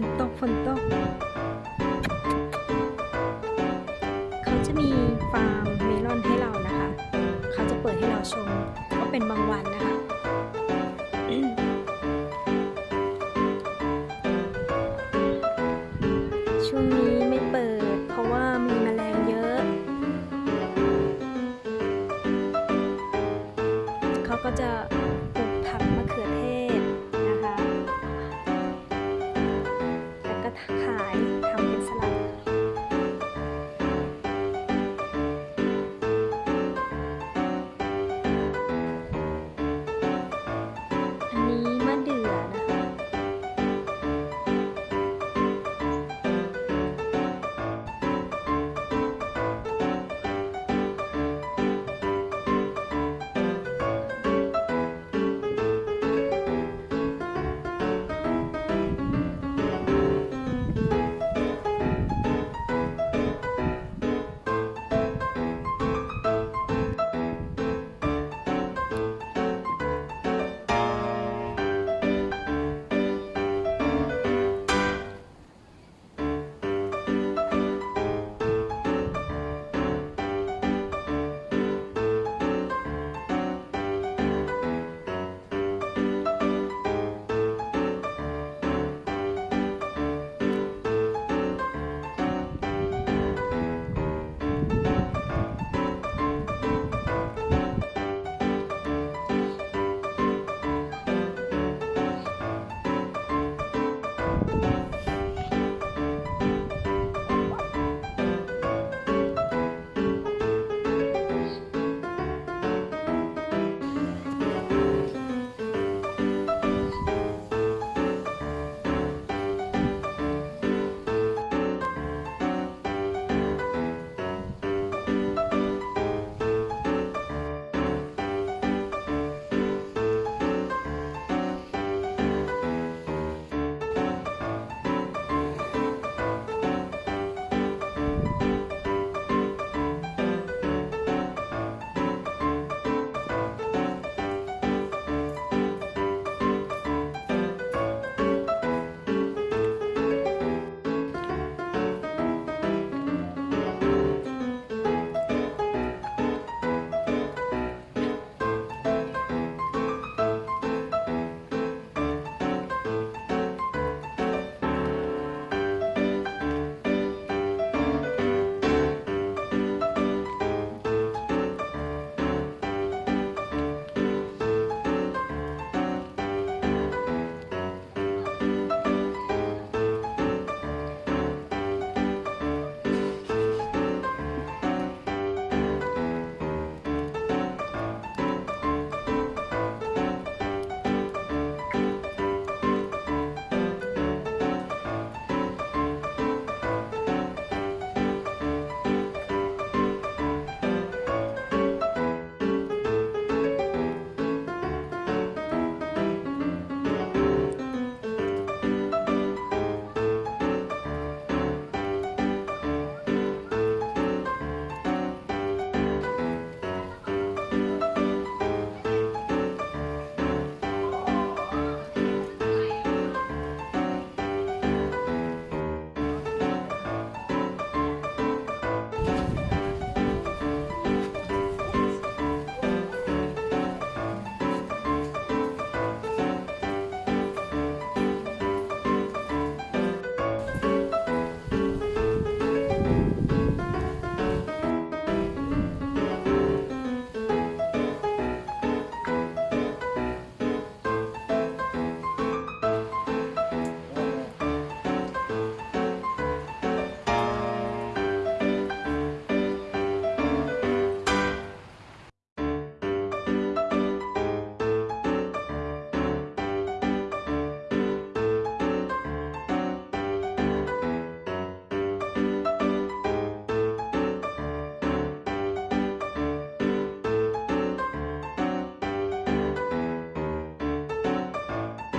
ฝนตก เขาจะมีฟาร์มเมลอนให้เรานะคะ เขาจะเปิดให้เราชมก็เป็นบางวันนะคะช่วงนี้ไม่เปิด เพราะว่ามีแมลงเยอะ เขาก็จะปลูกผักมะเขือเทศ